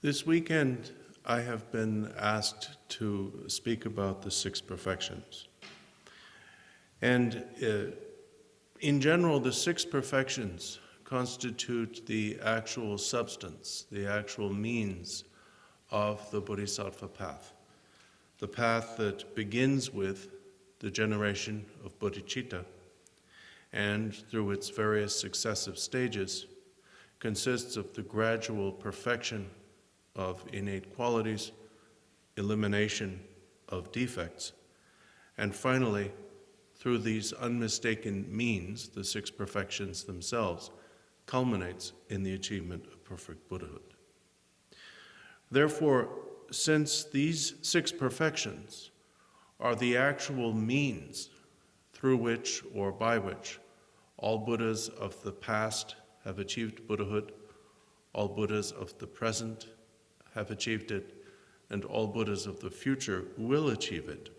This weekend, I have been asked to speak about the six perfections. And uh, in general, the six perfections constitute the actual substance, the actual means of the Bodhisattva path. The path that begins with the generation of bodhicitta and through its various successive stages consists of the gradual perfection of innate qualities, elimination of defects, and finally, through these unmistaken means, the six perfections themselves, culminates in the achievement of perfect Buddhahood. Therefore, since these six perfections are the actual means through which or by which all Buddhas of the past have achieved Buddhahood, all Buddhas of the present have achieved it, and all Buddhas of the future will achieve it.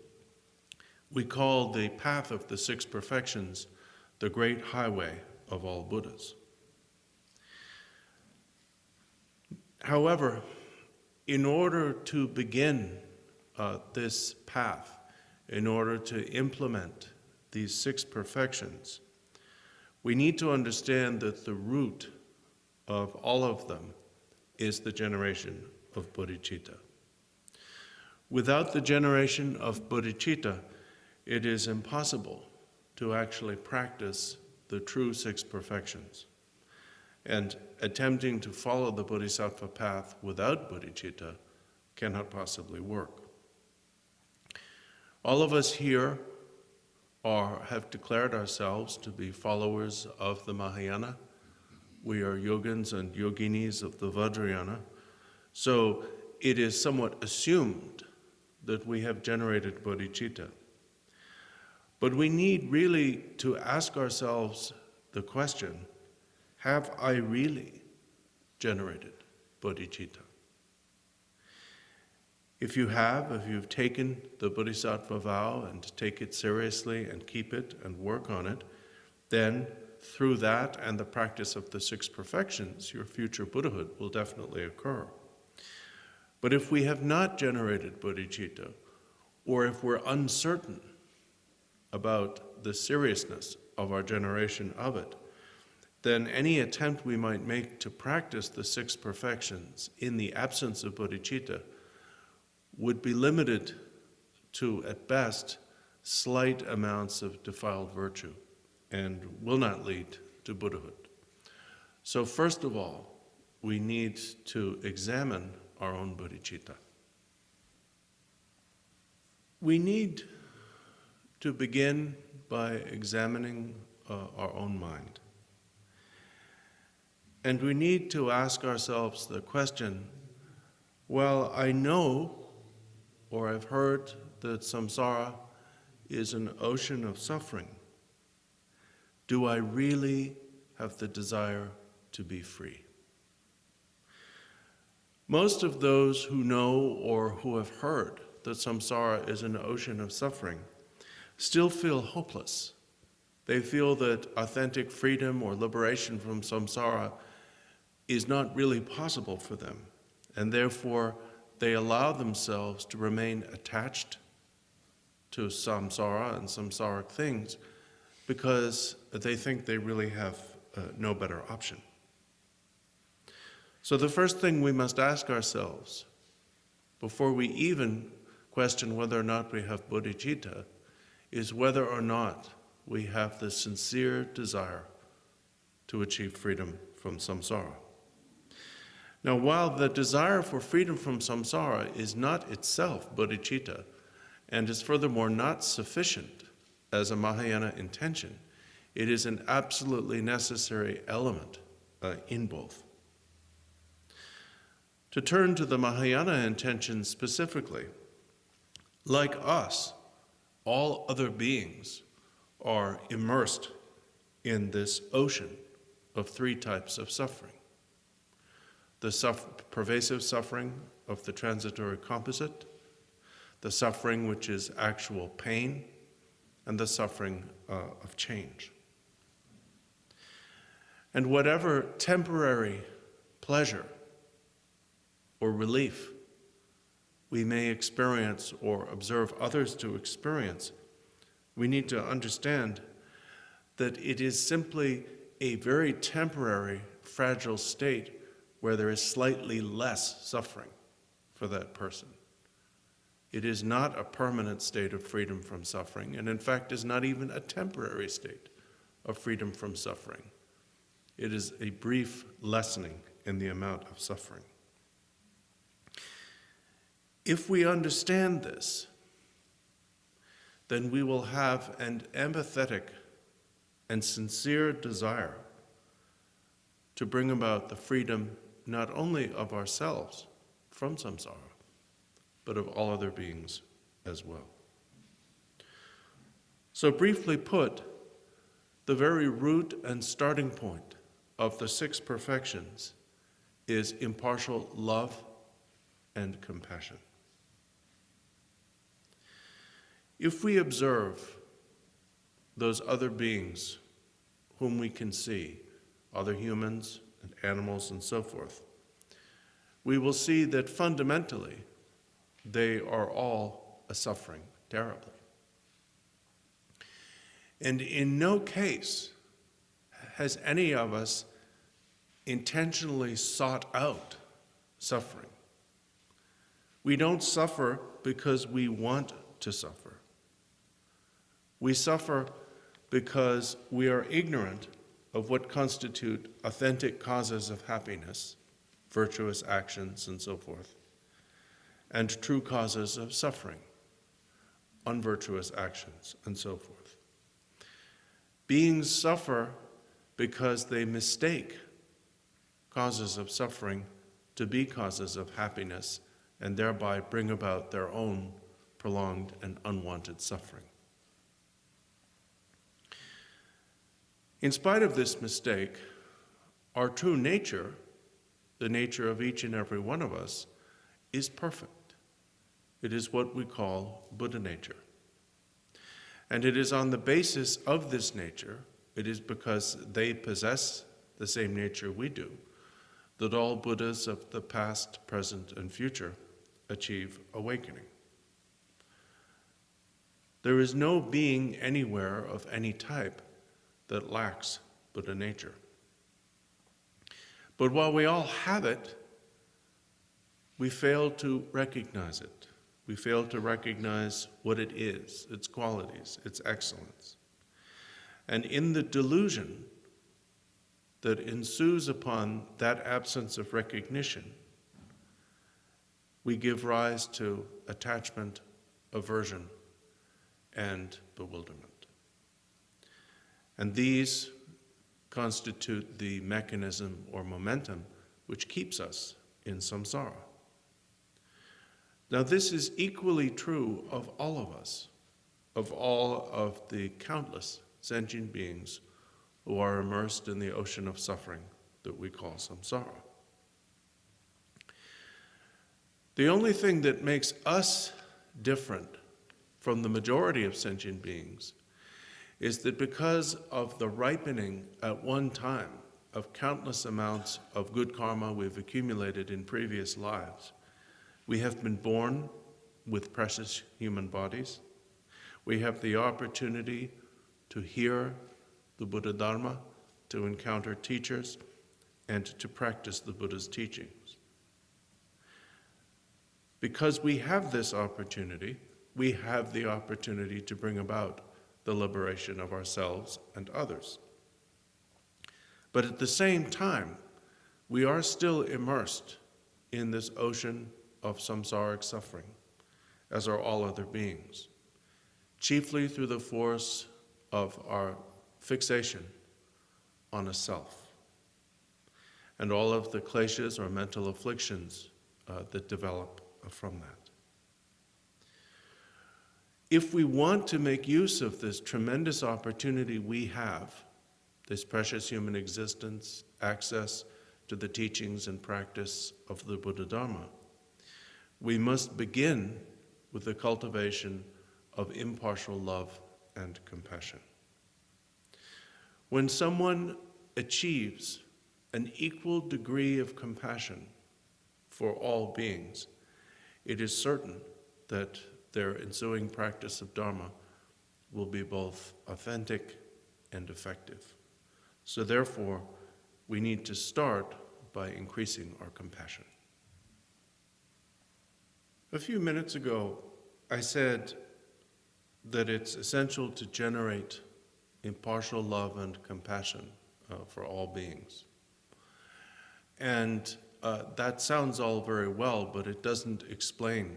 We call the path of the six perfections the great highway of all Buddhas. However, in order to begin uh, this path, in order to implement these six perfections, we need to understand that the root of all of them is the generation of bodhicitta. Without the generation of bodhicitta, it is impossible to actually practice the true six perfections. And attempting to follow the bodhisattva path without bodhicitta cannot possibly work. All of us here are, have declared ourselves to be followers of the Mahayana. We are yogins and yoginis of the Vajrayana. So it is somewhat assumed that we have generated bodhicitta. But we need really to ask ourselves the question, have I really generated bodhicitta? If you have, if you've taken the Bodhisattva vow and take it seriously and keep it and work on it, then through that and the practice of the six perfections, your future Buddhahood will definitely occur. But if we have not generated bodhicitta, or if we're uncertain about the seriousness of our generation of it, then any attempt we might make to practice the six perfections in the absence of bodhicitta would be limited to, at best, slight amounts of defiled virtue and will not lead to Buddhahood. So first of all, we need to examine our own bodhicitta. We need to begin by examining uh, our own mind. And we need to ask ourselves the question, well, I know or I've heard that samsara is an ocean of suffering. Do I really have the desire to be free? Most of those who know or who have heard that samsara is an ocean of suffering still feel hopeless. They feel that authentic freedom or liberation from samsara is not really possible for them, and therefore they allow themselves to remain attached to samsara and samsaric things because they think they really have uh, no better option. So the first thing we must ask ourselves before we even question whether or not we have bodhicitta is whether or not we have the sincere desire to achieve freedom from samsara. Now, while the desire for freedom from samsara is not itself bodhicitta, and is furthermore not sufficient as a Mahayana intention, it is an absolutely necessary element uh, in both. To turn to the Mahayana intention specifically, like us, all other beings are immersed in this ocean of three types of suffering. The pervasive suffering of the transitory composite, the suffering which is actual pain, and the suffering uh, of change. And whatever temporary pleasure or relief we may experience or observe others to experience, we need to understand that it is simply a very temporary, fragile state where there is slightly less suffering for that person. It is not a permanent state of freedom from suffering, and in fact is not even a temporary state of freedom from suffering. It is a brief lessening in the amount of suffering. If we understand this, then we will have an empathetic and sincere desire to bring about the freedom not only of ourselves from samsara, but of all other beings as well. So, briefly put, the very root and starting point of the six perfections is impartial love and compassion. If we observe those other beings whom we can see, other humans and animals and so forth, we will see that fundamentally they are all suffering terribly. And in no case has any of us intentionally sought out suffering. We don't suffer because we want to suffer. We suffer because we are ignorant of what constitute authentic causes of happiness, virtuous actions, and so forth, and true causes of suffering, unvirtuous actions, and so forth. Beings suffer because they mistake causes of suffering to be causes of happiness and thereby bring about their own prolonged and unwanted suffering. In spite of this mistake, our true nature, the nature of each and every one of us, is perfect. It is what we call Buddha nature. And it is on the basis of this nature, it is because they possess the same nature we do, that all Buddhas of the past, present, and future achieve awakening. There is no being anywhere of any type that lacks Buddha nature. But while we all have it, we fail to recognize it. We fail to recognize what it is, its qualities, its excellence. And in the delusion that ensues upon that absence of recognition, we give rise to attachment, aversion, and bewilderment. And these constitute the mechanism or momentum which keeps us in samsara. Now, this is equally true of all of us, of all of the countless sentient beings who are immersed in the ocean of suffering that we call samsara. The only thing that makes us different from the majority of sentient beings is that because of the ripening at one time of countless amounts of good karma we've accumulated in previous lives, we have been born with precious human bodies. We have the opportunity to hear the Buddha Dharma, to encounter teachers, and to practice the Buddha's teachings. Because we have this opportunity, we have the opportunity to bring about the liberation of ourselves and others. But at the same time, we are still immersed in this ocean of samsaric suffering, as are all other beings, chiefly through the force of our fixation on a self and all of the kleshas or mental afflictions uh, that develop from that. If we want to make use of this tremendous opportunity we have, this precious human existence, access to the teachings and practice of the Buddha Dharma, we must begin with the cultivation of impartial love and compassion. When someone achieves an equal degree of compassion for all beings, it is certain that their ensuing practice of Dharma will be both authentic and effective. So, therefore, we need to start by increasing our compassion. A few minutes ago, I said that it's essential to generate impartial love and compassion uh, for all beings. And uh, that sounds all very well, but it doesn't explain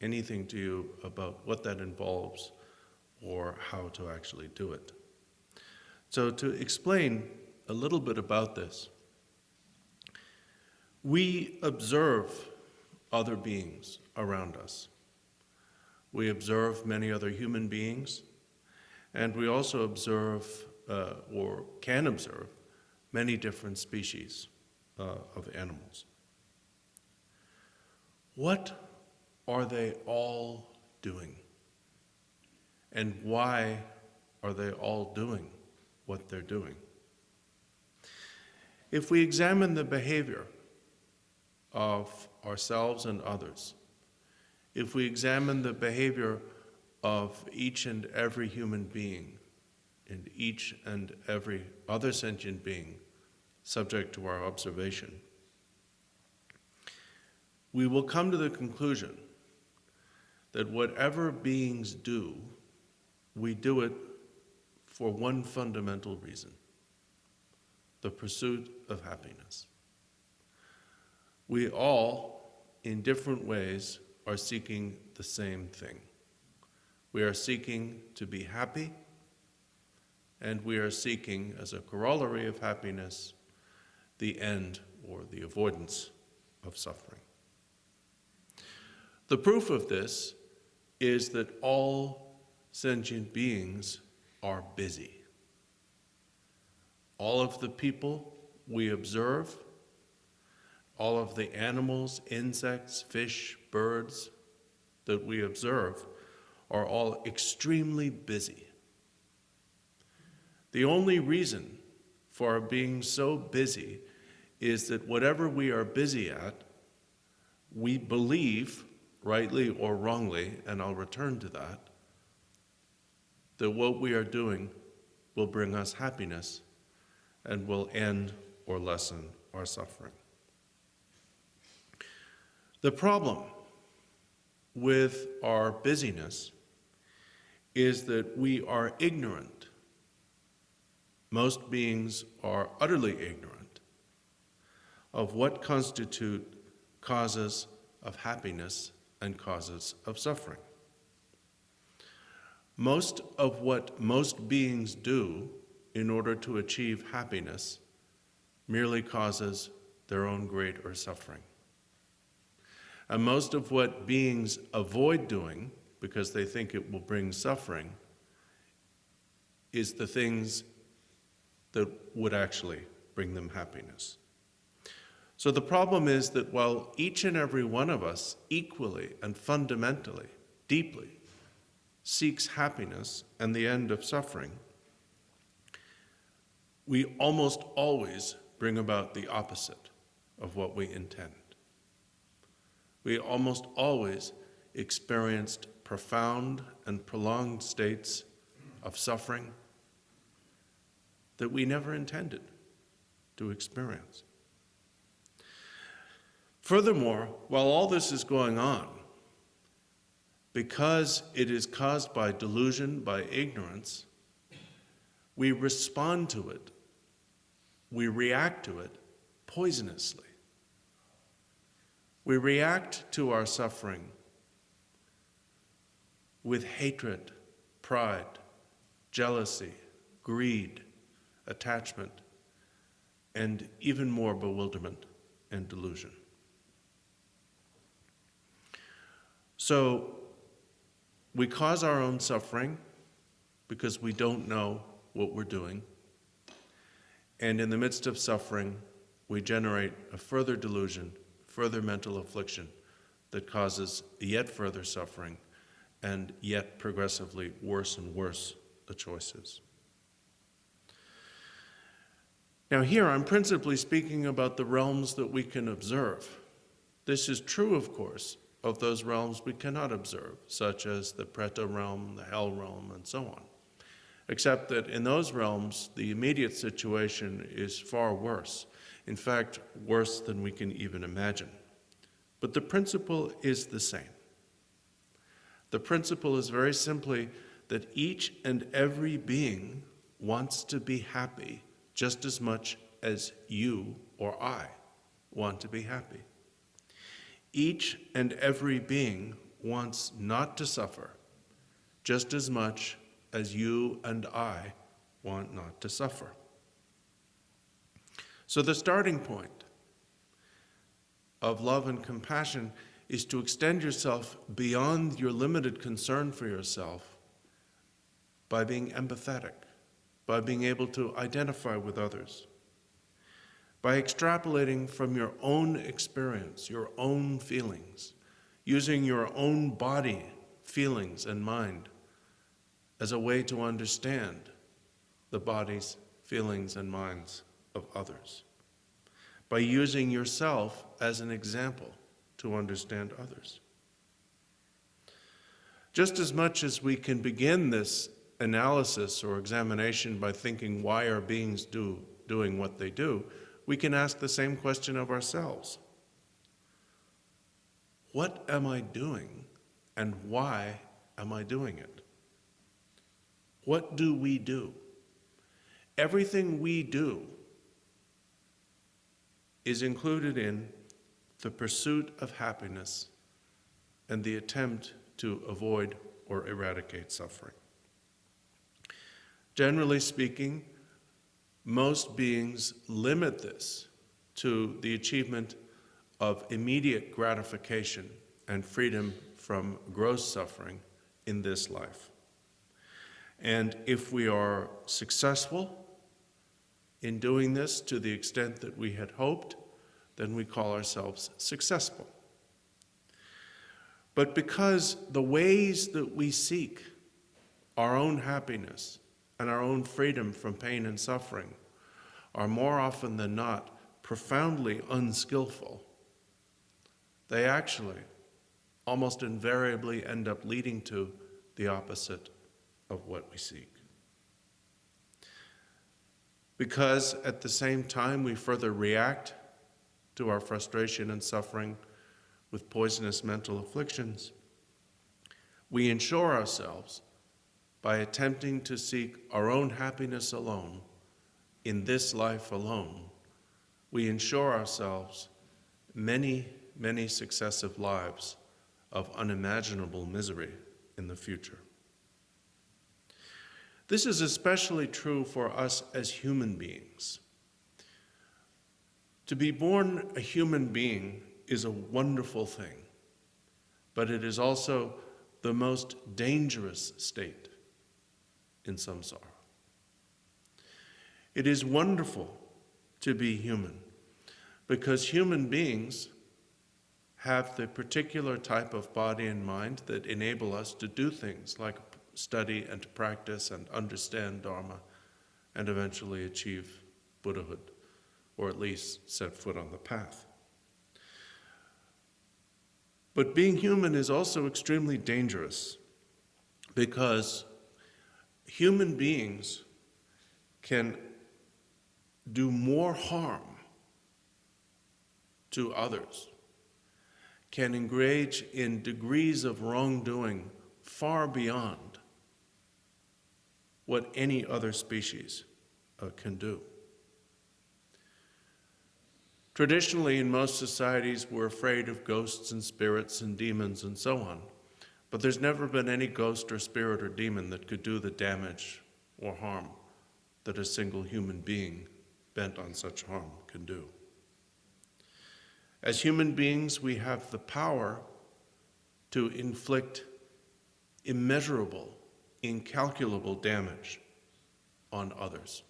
anything to you about what that involves or how to actually do it. So, to explain a little bit about this, we observe other beings around us. We observe many other human beings, and we also observe, uh, or can observe, many different species uh, of animals. What are they all doing? And why are they all doing what they're doing? If we examine the behavior of ourselves and others, if we examine the behavior of each and every human being and each and every other sentient being subject to our observation, we will come to the conclusion that whatever beings do, we do it for one fundamental reason the pursuit of happiness. We all, in different ways, are seeking the same thing. We are seeking to be happy, and we are seeking, as a corollary of happiness, the end or the avoidance of suffering. The proof of this is that all sentient beings are busy. All of the people we observe, all of the animals, insects, fish, birds that we observe are all extremely busy. The only reason for our being so busy is that whatever we are busy at, we believe rightly or wrongly, and I'll return to that, that what we are doing will bring us happiness and will end or lessen our suffering. The problem with our busyness is that we are ignorant. Most beings are utterly ignorant of what constitute causes of happiness and causes of suffering. Most of what most beings do in order to achieve happiness merely causes their own great or suffering. And most of what beings avoid doing because they think it will bring suffering is the things that would actually bring them happiness. So the problem is that while each and every one of us equally and fundamentally, deeply, seeks happiness and the end of suffering, we almost always bring about the opposite of what we intend. We almost always experienced profound and prolonged states of suffering that we never intended to experience. Furthermore, while all this is going on, because it is caused by delusion, by ignorance, we respond to it, we react to it poisonously. We react to our suffering with hatred, pride, jealousy, greed, attachment, and even more bewilderment and delusion. So we cause our own suffering because we don't know what we're doing. And in the midst of suffering, we generate a further delusion, further mental affliction that causes yet further suffering and yet progressively worse and worse the choices. Now, here I'm principally speaking about the realms that we can observe This is true, of course, of those realms we cannot observe, such as the Preta realm, the Hell realm, and so on. Except that in those realms, the immediate situation is far worse. In fact, worse than we can even imagine. But the principle is the same. The principle is very simply that each and every being wants to be happy just as much as you or I want to be happy. Each and every being wants not to suffer just as much as you and I want not to suffer. So, the starting point of love and compassion is to extend yourself beyond your limited concern for yourself by being empathetic, by being able to identify with others, by extrapolating from your own experience, your own feelings, using your own body, feelings, and mind as a way to understand the bodies, feelings, and minds of others, by using yourself as an example to understand others. Just as much as we can begin this analysis or examination by thinking why are beings do, doing what they do, we can ask the same question of ourselves. What am I doing and why am I doing it? What do we do? Everything we do is included in the pursuit of happiness and the attempt to avoid or eradicate suffering. Generally speaking, most beings limit this to the achievement of immediate gratification and freedom from gross suffering in this life. And if we are successful in doing this to the extent that we had hoped, then we call ourselves successful. But because the ways that we seek our own happiness and our own freedom from pain and suffering are more often than not profoundly unskillful, they actually almost invariably end up leading to the opposite of what we seek. Because at the same time we further react to our frustration and suffering with poisonous mental afflictions, we ensure ourselves by attempting to seek our own happiness alone, in this life alone, we ensure ourselves many, many successive lives of unimaginable misery in the future. This is especially true for us as human beings. To be born a human being is a wonderful thing, but it is also the most dangerous state in samsara. It is wonderful to be human because human beings have the particular type of body and mind that enable us to do things like study and practice and understand Dharma and eventually achieve Buddhahood, or at least set foot on the path. But being human is also extremely dangerous because human beings can do more harm to others, can engage in degrees of wrongdoing far beyond what any other species uh, can do. Traditionally, in most societies, we're afraid of ghosts and spirits and demons and so on. But there's never been any ghost or spirit or demon that could do the damage or harm that a single human being bent on such harm can do. As human beings, we have the power to inflict immeasurable, incalculable damage on others.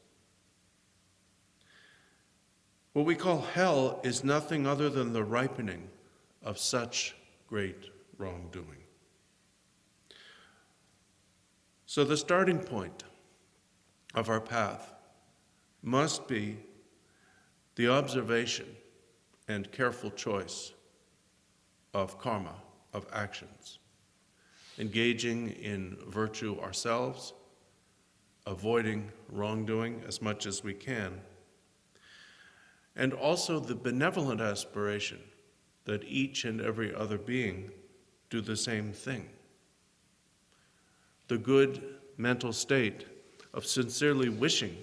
What we call hell is nothing other than the ripening of such great wrongdoing. So, the starting point of our path must be the observation and careful choice of karma, of actions, engaging in virtue ourselves, avoiding wrongdoing as much as we can, and also the benevolent aspiration that each and every other being do the same thing. The good mental state of sincerely wishing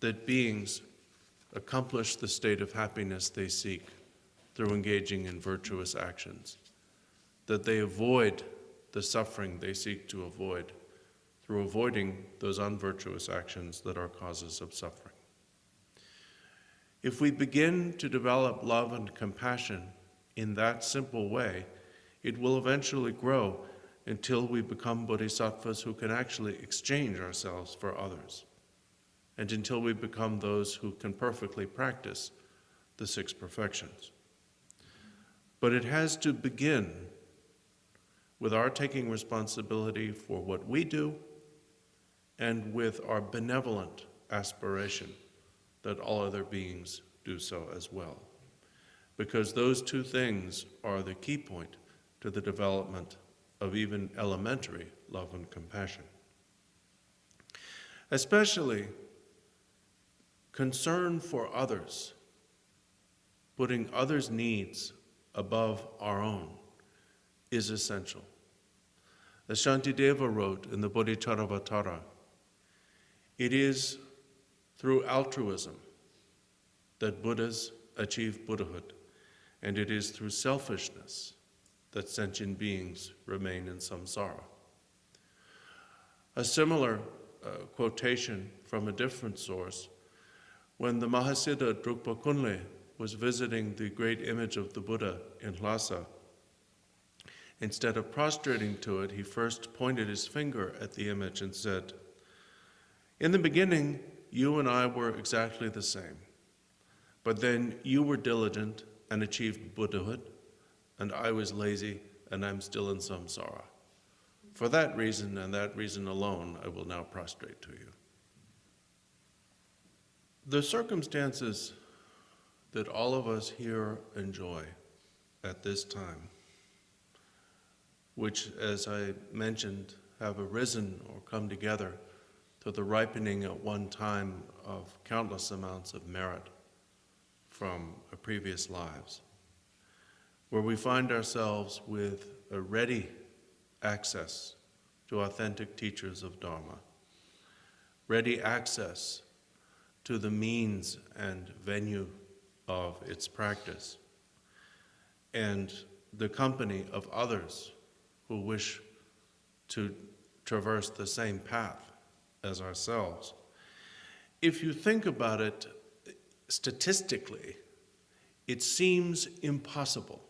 that beings accomplish the state of happiness they seek through engaging in virtuous actions, that they avoid the suffering they seek to avoid through avoiding those unvirtuous actions that are causes of suffering. If we begin to develop love and compassion in that simple way, it will eventually grow until we become bodhisattvas who can actually exchange ourselves for others, and until we become those who can perfectly practice the six perfections. But it has to begin with our taking responsibility for what we do and with our benevolent aspiration that all other beings do so as well. Because those two things are the key point to the development of even elementary love and compassion. Especially concern for others, putting others' needs above our own, is essential. As Shantideva wrote in the Bodhicharyavatara, it is through altruism that Buddhas achieve Buddhahood, and it is through selfishness that sentient beings remain in samsara. A similar uh, quotation from a different source when the Mahasiddha Drukpa Kunle was visiting the great image of the Buddha in Lhasa, instead of prostrating to it, he first pointed his finger at the image and said, In the beginning, you and I were exactly the same, but then you were diligent and achieved Buddhahood, and I was lazy, and I'm still in samsara. For that reason and that reason alone, I will now prostrate to you. The circumstances that all of us here enjoy at this time, which, as I mentioned, have arisen or come together to the ripening at one time of countless amounts of merit from previous lives where we find ourselves with a ready access to authentic teachers of Dharma, ready access to the means and venue of its practice, and the company of others who wish to traverse the same path as ourselves. If you think about it statistically, it seems impossible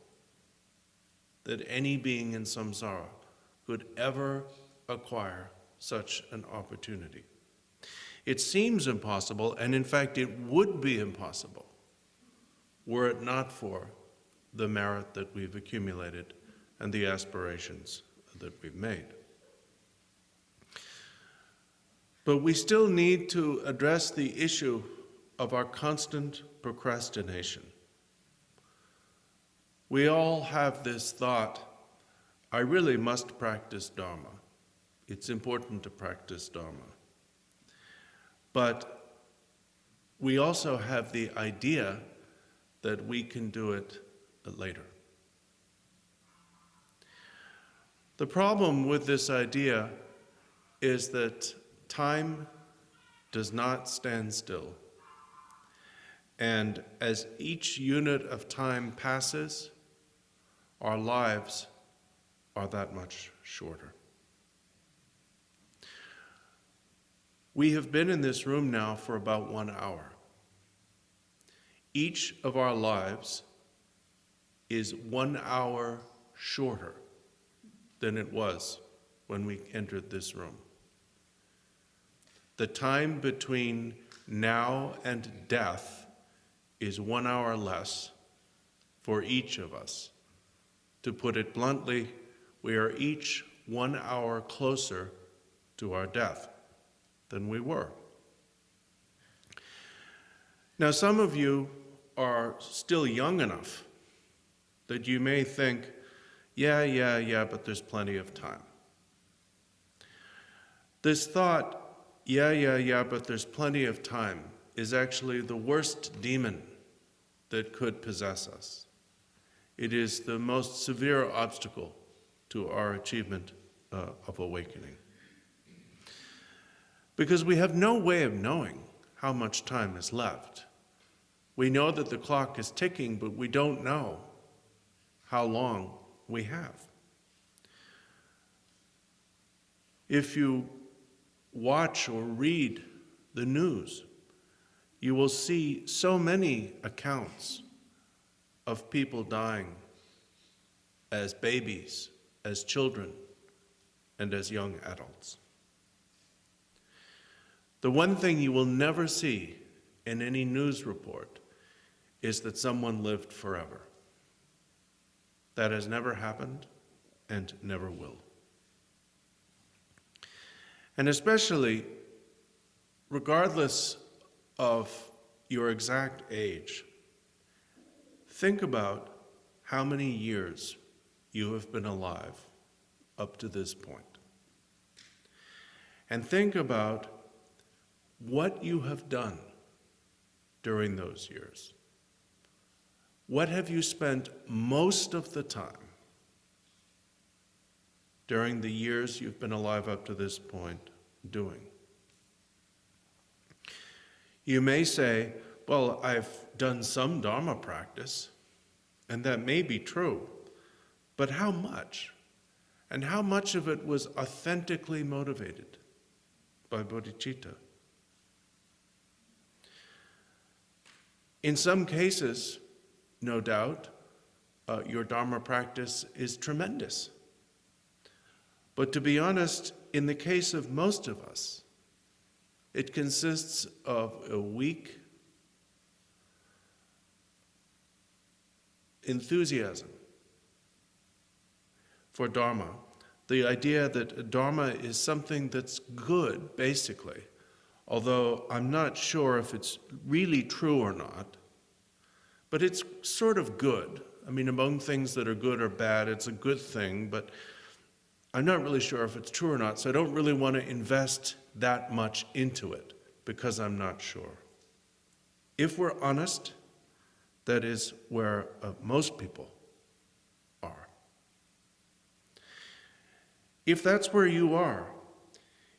that any being in samsara could ever acquire such an opportunity. It seems impossible, and in fact, it would be impossible were it not for the merit that we've accumulated and the aspirations that we've made. But we still need to address the issue of our constant procrastination. We all have this thought, I really must practice Dharma. It's important to practice Dharma. But we also have the idea that we can do it later. The problem with this idea is that time does not stand still. And as each unit of time passes, our lives are that much shorter. We have been in this room now for about one hour. Each of our lives is one hour shorter than it was when we entered this room. The time between now and death is one hour less for each of us. To put it bluntly, we are each one hour closer to our death than we were. Now, some of you are still young enough that you may think, yeah, yeah, yeah, but there's plenty of time. This thought, yeah, yeah, yeah, but there's plenty of time, is actually the worst demon that could possess us. It is the most severe obstacle to our achievement uh, of awakening. Because we have no way of knowing how much time is left. We know that the clock is ticking, but we don't know how long we have. If you watch or read the news, you will see so many accounts of people dying as babies, as children, and as young adults. The one thing you will never see in any news report is that someone lived forever. That has never happened and never will. And especially, regardless of your exact age, think about how many years you have been alive up to this point. And think about what you have done during those years. What have you spent most of the time during the years you've been alive up to this point doing? You may say, Well, I've done some Dharma practice, and that may be true, but how much? And how much of it was authentically motivated by bodhicitta? In some cases, no doubt, uh, your Dharma practice is tremendous. But to be honest, in the case of most of us, it consists of a weak enthusiasm for Dharma. The idea that Dharma is something that's good, basically, although I'm not sure if it's really true or not. But it's sort of good. I mean, among things that are good or bad, it's a good thing, but I'm not really sure if it's true or not, so I don't really want to invest that much into it because I'm not sure. If we're honest, that is where uh, most people are. If that's where you are,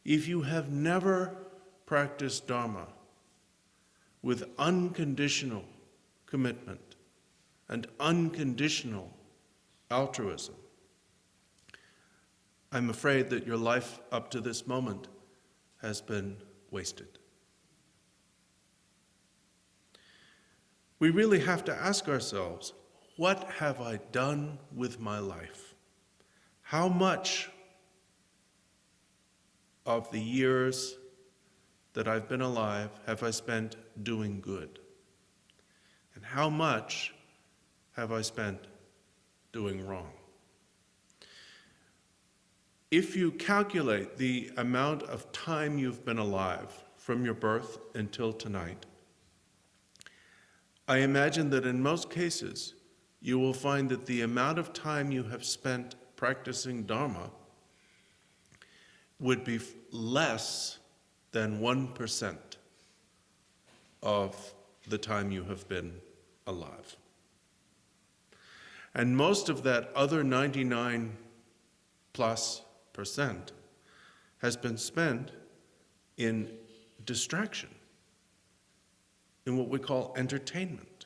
if you have never practiced Dharma with unconditional commitment and unconditional altruism. I'm afraid that your life up to this moment has been wasted. We really have to ask ourselves what have I done with my life? How much of the years that I've been alive have I spent doing good? And how much have I spent doing wrong? If you calculate the amount of time you've been alive from your birth until tonight, I imagine that in most cases, you will find that the amount of time you have spent practicing Dharma would be less than 1% of the time you have been alive. And most of that other 99 plus percent has been spent in distraction, in what we call entertainment.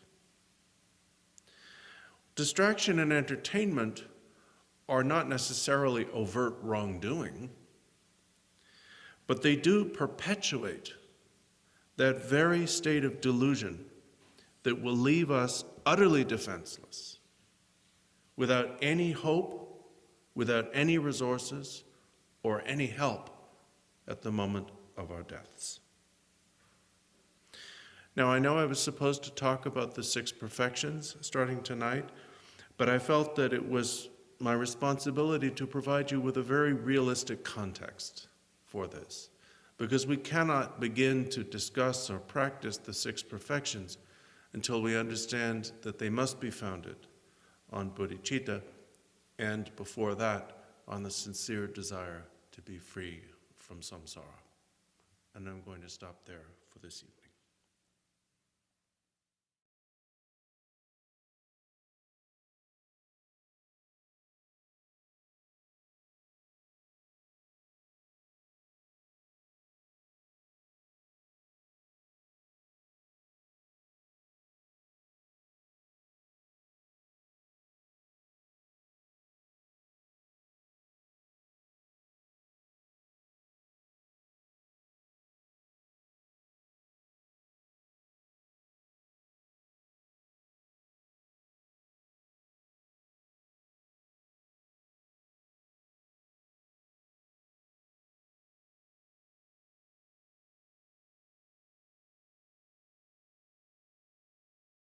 Distraction and entertainment are not necessarily overt wrongdoing, but they do perpetuate that very state of delusion that will leave us utterly defenseless, without any hope, without any resources, or any help at the moment of our deaths. Now, I know I was supposed to talk about the six perfections starting tonight, but I felt that it was my responsibility to provide you with a very realistic context for this, because we cannot begin to discuss or practice the six perfections until we understand that they must be founded on bodhicitta, and before that, on the sincere desire to be free from samsara. And I'm going to stop there for this evening.